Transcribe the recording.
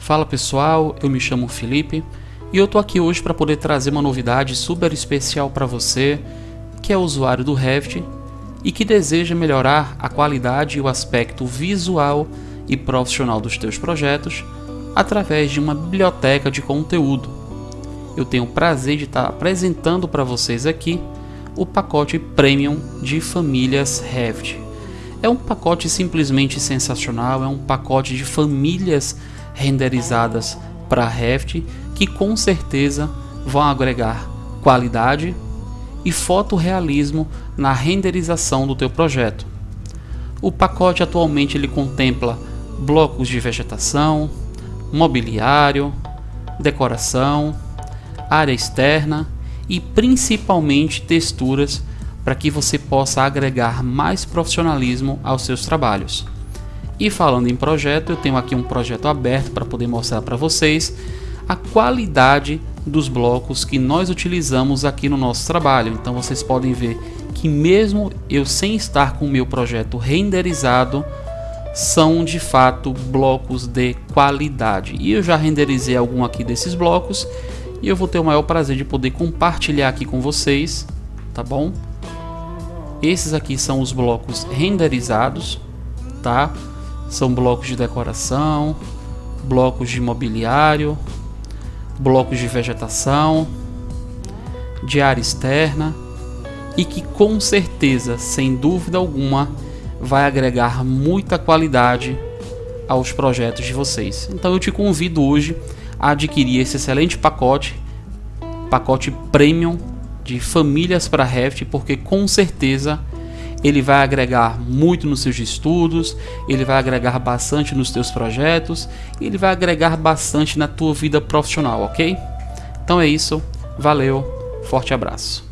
Fala pessoal, eu me chamo Felipe e eu tô aqui hoje para poder trazer uma novidade super especial para você que é usuário do Revit e que deseja melhorar a qualidade e o aspecto visual e profissional dos teus projetos através de uma biblioteca de conteúdo. Eu tenho o prazer de estar apresentando para vocês aqui o pacote Premium de famílias Revit. É um pacote simplesmente sensacional, é um pacote de famílias renderizadas para Revit que com certeza vão agregar qualidade e fotorrealismo na renderização do teu projeto. O pacote atualmente ele contempla blocos de vegetação, mobiliário, decoração, área externa e principalmente texturas para que você possa agregar mais profissionalismo aos seus trabalhos. E falando em projeto, eu tenho aqui um projeto aberto para poder mostrar para vocês a qualidade dos blocos que nós utilizamos aqui no nosso trabalho. Então vocês podem ver que mesmo eu sem estar com o meu projeto renderizado, são de fato blocos de qualidade. E eu já renderizei algum aqui desses blocos e eu vou ter o maior prazer de poder compartilhar aqui com vocês, tá bom? Esses aqui são os blocos renderizados, tá? São blocos de decoração, blocos de mobiliário, blocos de vegetação, de área externa e que com certeza, sem dúvida alguma, vai agregar muita qualidade aos projetos de vocês. Então eu te convido hoje a adquirir esse excelente pacote, pacote premium de famílias para Revit, porque com certeza ele vai agregar muito nos seus estudos, ele vai agregar bastante nos teus projetos, ele vai agregar bastante na tua vida profissional, ok? Então é isso, valeu, forte abraço.